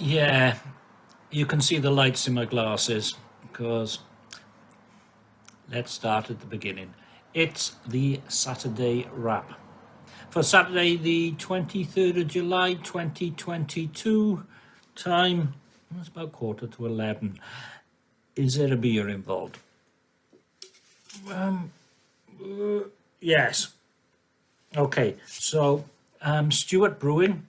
Yeah, you can see the lights in my glasses because let's start at the beginning. It's the Saturday wrap. For Saturday, the 23rd of July 2022, time, it's about quarter to 11. Is there a beer involved? Um, uh, yes. Okay, so um, Stewart Brewing,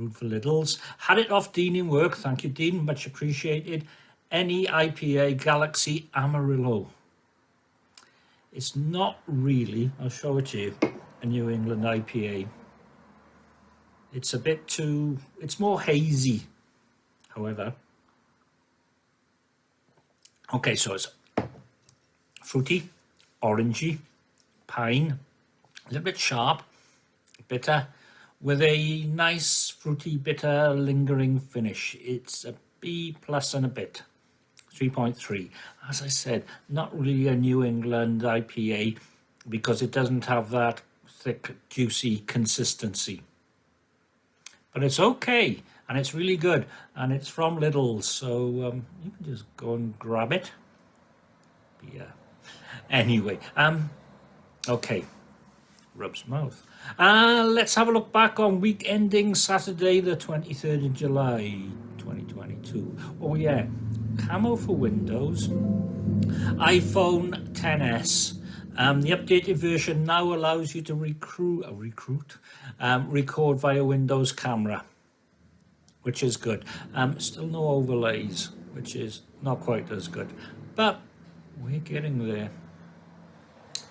brewed for Lidl's. Had it off Dean in work, thank you Dean, much appreciated. Any IPA Galaxy Amarillo. It's not really, I'll show it to you, a New England IPA. It's a bit too, it's more hazy, however. Okay, so it's fruity, orangey, pine, a little bit sharp, bitter, with a nice fruity, bitter, lingering finish. It's a B plus and a bit, 3.3. As I said, not really a New England IPA because it doesn't have that thick, juicy consistency. But it's okay, and it's really good, and it's from Lidl, so um, you can just go and grab it. Yeah. Anyway, um, okay, rubs mouth. Uh, let's have a look back on week ending Saturday, the 23rd of July, 2022. Oh yeah, camo for Windows, iPhone 10s. Um, the updated version now allows you to recruit, uh, recruit, um, record via Windows camera, which is good. Um, still no overlays, which is not quite as good, but we're getting there.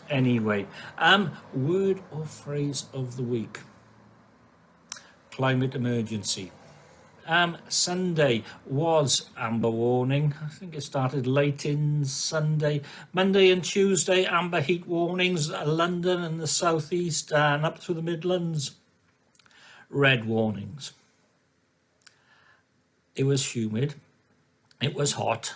Anyway, um, word or phrase of the week. Climate emergency. Um, Sunday was amber warning. I think it started late in Sunday. Monday and Tuesday, amber heat warnings, London and the southeast and up through the Midlands. Red warnings. It was humid. It was hot.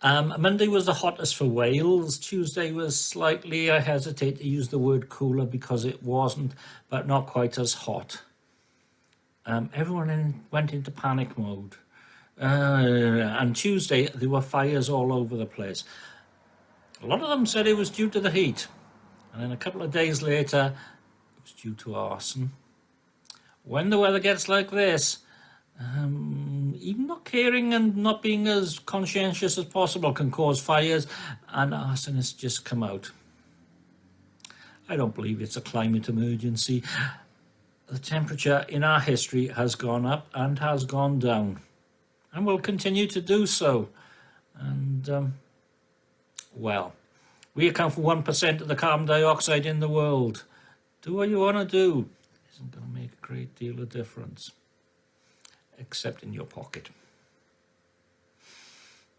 Um, Monday was the hottest for Wales. Tuesday was slightly, I hesitate to use the word cooler because it wasn't, but not quite as hot. Um, everyone in, went into panic mode. Uh, and Tuesday, there were fires all over the place. A lot of them said it was due to the heat. And then a couple of days later, it was due to arson. When the weather gets like this, um, even not caring and not being as conscientious as possible can cause fires and arsonists just come out. I don't believe it's a climate emergency. The temperature in our history has gone up and has gone down and will continue to do so. And, um, well, we account for 1% of the carbon dioxide in the world. Do what you want to do. It isn't going to make a great deal of difference except in your pocket.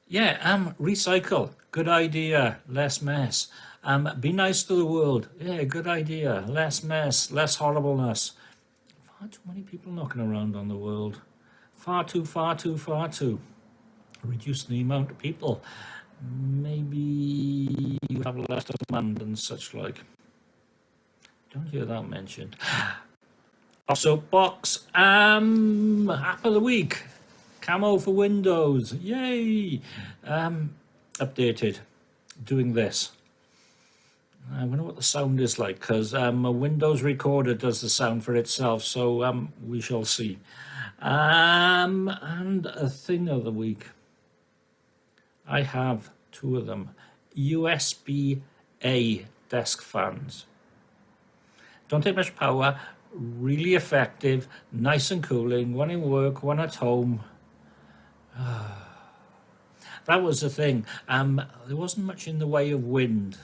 Yeah, um, recycle. Good idea. Less mess. Um, be nice to the world. Yeah, good idea. Less mess, less horribleness. Far too many people knocking around on the world. Far too, far too, far too. Reduce the amount of people. Maybe you have less demand and such like. Don't hear that mentioned. Soapbox, um, app of the week, camo for Windows, yay! Um, updated, doing this. I wonder what the sound is like because um, a Windows recorder does the sound for itself, so um, we shall see. Um, and a thing of the week. I have two of them. USB-A desk fans. Don't take much power, really effective, nice and cooling, one in work, one at home. that was the thing. Um, there wasn't much in the way of wind.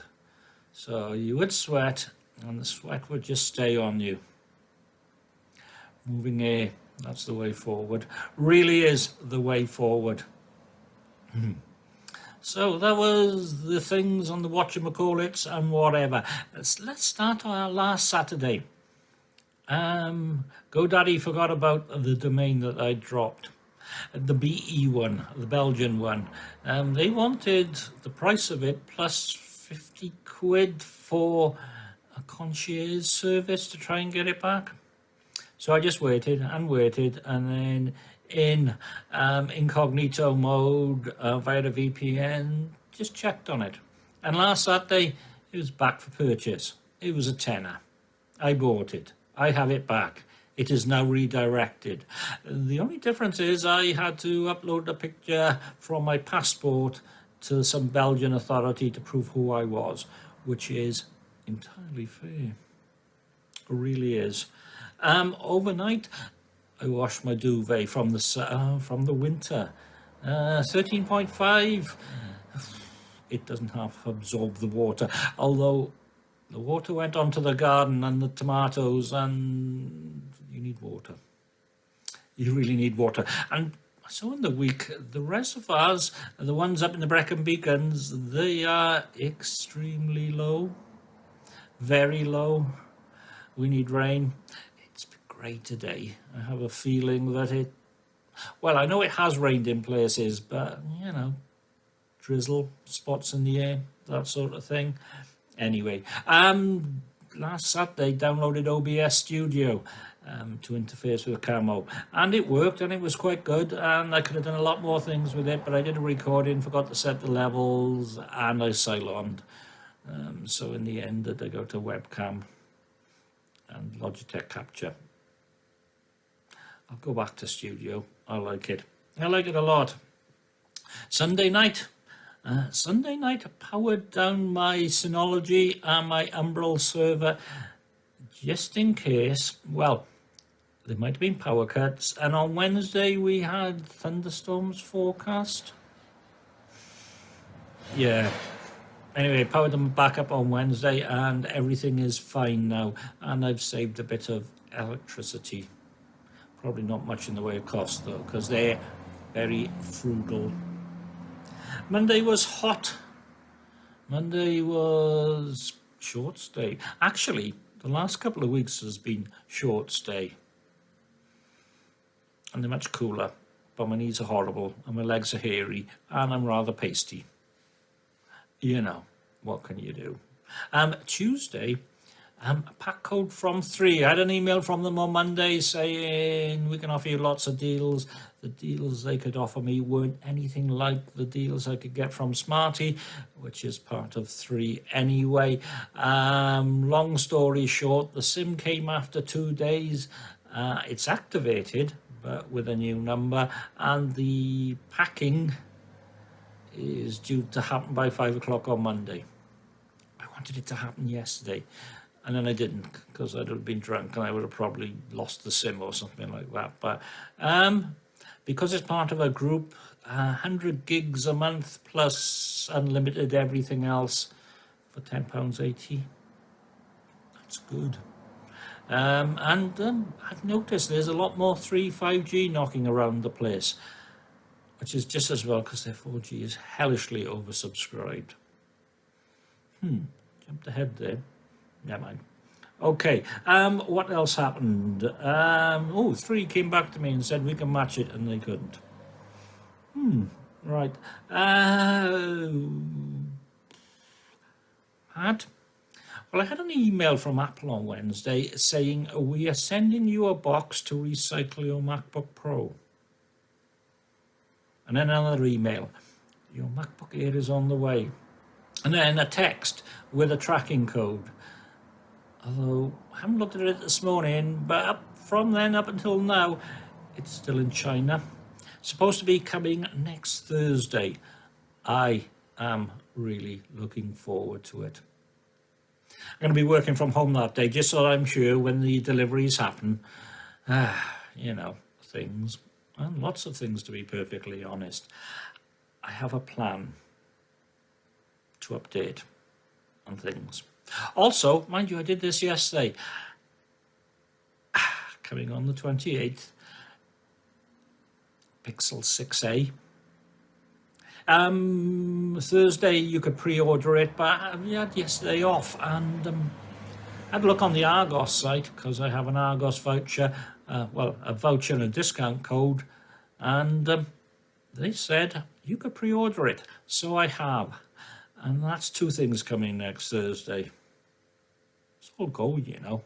So you would sweat and the sweat would just stay on you. Moving air, that's the way forward. Really is the way forward. So that was the things on the whatchamacallits and whatever. Let's, let's start our last Saturday. Um, GoDaddy forgot about the domain that I dropped. The BE one, the Belgian one. Um, they wanted the price of it plus 50 quid for a concierge service to try and get it back. So I just waited and waited and then in um, incognito mode uh, via the VPN, just checked on it. And last Saturday, it was back for purchase. It was a tenner. I bought it. I have it back. It is now redirected. The only difference is I had to upload a picture from my passport to some Belgian authority to prove who I was, which is entirely fair. It really is. Um, overnight, I washed my duvet from the uh, from the winter. Uh, 13.5. It doesn't half absorb the water, although the water went onto the garden and the tomatoes, and you need water. You really need water. And so in the week, the reservoirs, the ones up in the Brecon Beacons, they are extremely low, very low. We need rain. It's been great today. I have a feeling that it, well, I know it has rained in places, but, you know, drizzle, spots in the air, that sort of thing. Anyway, um, last Saturday downloaded OBS Studio um, to interface with Camo and it worked and it was quite good and I could have done a lot more things with it but I did a recording, forgot to set the levels and I Cyloned. Um, so in the end I go to webcam and Logitech Capture. I'll go back to studio. I like it. I like it a lot. Sunday night. Uh, Sunday night I powered down my Synology and my Umbrel server just in case, well, there might have been power cuts. And on Wednesday we had thunderstorms forecast. Yeah. Anyway, powered them back up on Wednesday and everything is fine now. And I've saved a bit of electricity. Probably not much in the way of cost though, because they're very frugal. Monday was hot. Monday was short stay. Actually, the last couple of weeks has been short stay and they're much cooler, but my knees are horrible and my legs are hairy and I'm rather pasty. You know, what can you do? Um, Tuesday, um, a PAC code from three. I had an email from them on Monday saying we can offer you lots of deals. The deals they could offer me weren't anything like the deals I could get from Smarty, which is part of three anyway. Um, long story short, the SIM came after two days. Uh, it's activated, but with a new number and the packing is due to happen by five o'clock on Monday. I wanted it to happen yesterday and then I didn't because I'd have been drunk and I would have probably lost the sim or something like that. But um, because it's part of a group, uh, 100 gigs a month plus unlimited everything else for £10.80. That's good. Um, and um, I've noticed there's a lot more 3 5G knocking around the place, which is just as well because their 4G is hellishly oversubscribed. Hmm, jumped ahead there. Never mind. Okay, um, what else happened? Um, oh, three came back to me and said we can match it, and they couldn't. Hmm, right. Uh, had well, I had an email from Apple on Wednesday saying, we are sending you a box to recycle your MacBook Pro. And then another email, your MacBook Air is on the way. And then a text with a tracking code. Although I haven't looked at it this morning, but up from then up until now, it's still in China. supposed to be coming next Thursday. I am really looking forward to it. I'm going to be working from home that day, just so I'm sure when the deliveries happen, ah, you know, things, and lots of things to be perfectly honest. I have a plan to update on things. Also, mind you, I did this yesterday. Ah, coming on the 28th, Pixel 6a um, Thursday you could pre-order it, but we had yesterday off and um, had a look on the Argos site because I have an Argos voucher, uh, well, a voucher and a discount code, and um, they said you could pre-order it. So I have, and that's two things coming next Thursday. It's all go, you know.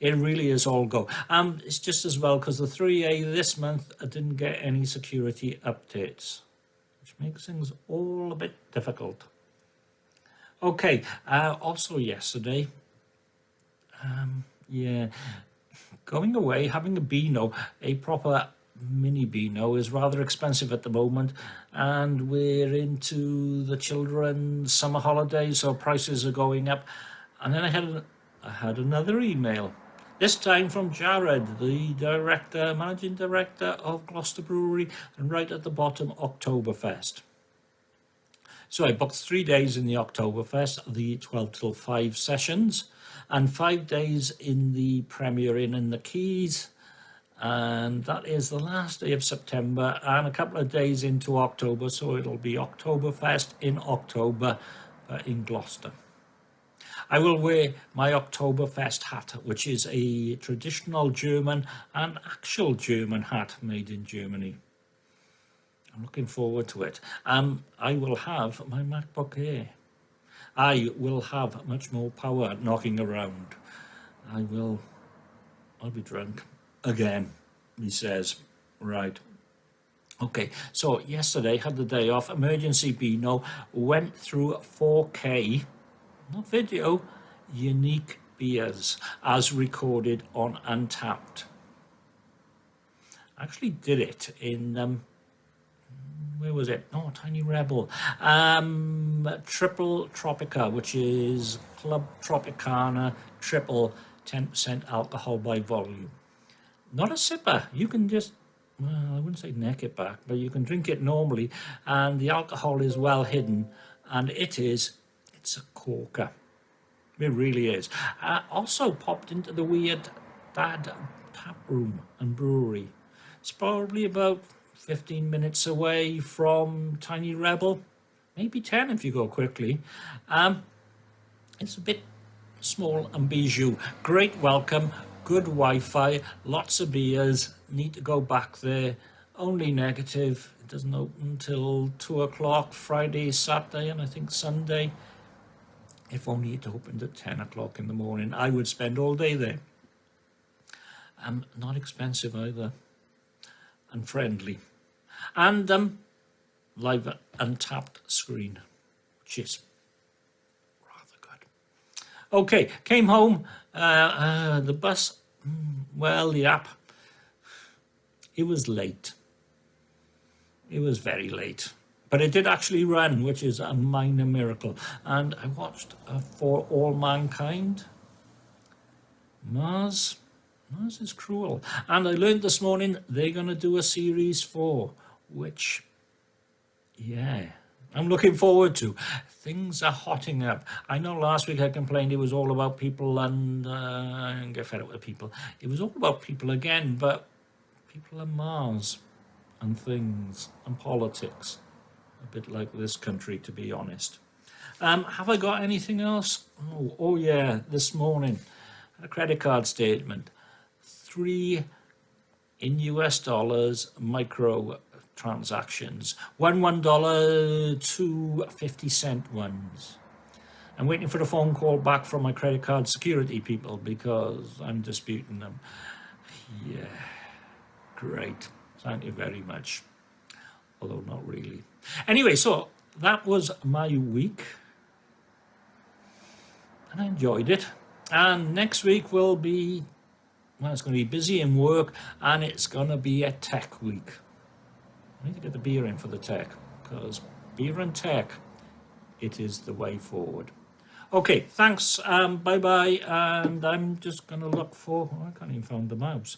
it really is all go. Um, it's just as well because the 3A this month I didn't get any security updates, which makes things all a bit difficult. Okay, uh, also yesterday, um, yeah, going away, having a Beano, a proper mini Beano is rather expensive at the moment and we're into the children's summer holidays so prices are going up and then I had I had another email this time from Jared, the director, managing director of Gloucester Brewery, and right at the bottom, Oktoberfest. So I booked three days in the Oktoberfest, the 12 till 5 sessions, and five days in the Premier Inn in the Quays, and that is the last day of September and a couple of days into October, so it'll be Oktoberfest in October uh, in Gloucester. I will wear my Oktoberfest hat, which is a traditional German and actual German hat made in Germany. I'm looking forward to it. Um, I will have my MacBook Air. I will have much more power knocking around. I will, I'll be drunk again, he says. Right. Okay, so yesterday had the day off. Emergency Beano went through 4K not video, unique beers as recorded on Untappd. Actually did it in, um, where was it? Oh, Tiny Rebel. Um, Triple Tropica, which is Clwb Tropicana Triple 10% alcohol by volume. Not a sipper. You can just well, I wouldn't say neck it back, but you can drink it normally and the alcohol is well hidden and it is it's a corker. It really is. I also popped into the weird Dad tap room and brewery. It's probably about 15 minutes away from Tiny Rebel, maybe 10 if you go quickly. Um, it's a bit small and bijou. Great welcome, good Wi-Fi, lots of beers. Need to go back there. Only negative. It doesn't open until 2 o'clock Friday, Saturday, and I think Sunday if only it opened at 10 o'clock in the morning, I would spend all day there. Um, not expensive either, and friendly. And um, live Untappd screen, good. Okay, came home, uh, uh, the bus, mm, well, the app, it was late. It was very late. But it did actually run, which is a minor miracle. And I watched uh, For All Mankind. Mars, Mars is cruel. And I learned this morning they're going to do a series four, which, yeah, I'm looking forward to. Things are hotting up. I know last week I complained it was all about people and, uh, get fed up with people. It was all about people again, but people on Mars and things and politics a bit like this country, to be honest. Um, have I got anything else? Oh, oh yeah, this morning, a credit card statement. Three in US dollars micro transactions. One one dollar, two 50 cent ones. I'm waiting for a phone call back from my credit card security people because I'm disputing them. Yeah, great. Thank you very much. Although not really. Anyway, so that was my week. And I enjoyed it. And next week will be, well, it's going to be busy in work and it's going to be a tech week. I need to get the beer in for the tech because beer and tech, it is the way forward. Okay, thanks. Um, bye bye. And I'm just going to look for, oh, I can't even find the mouse.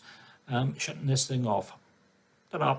Um, shutting this thing off. Ta-da.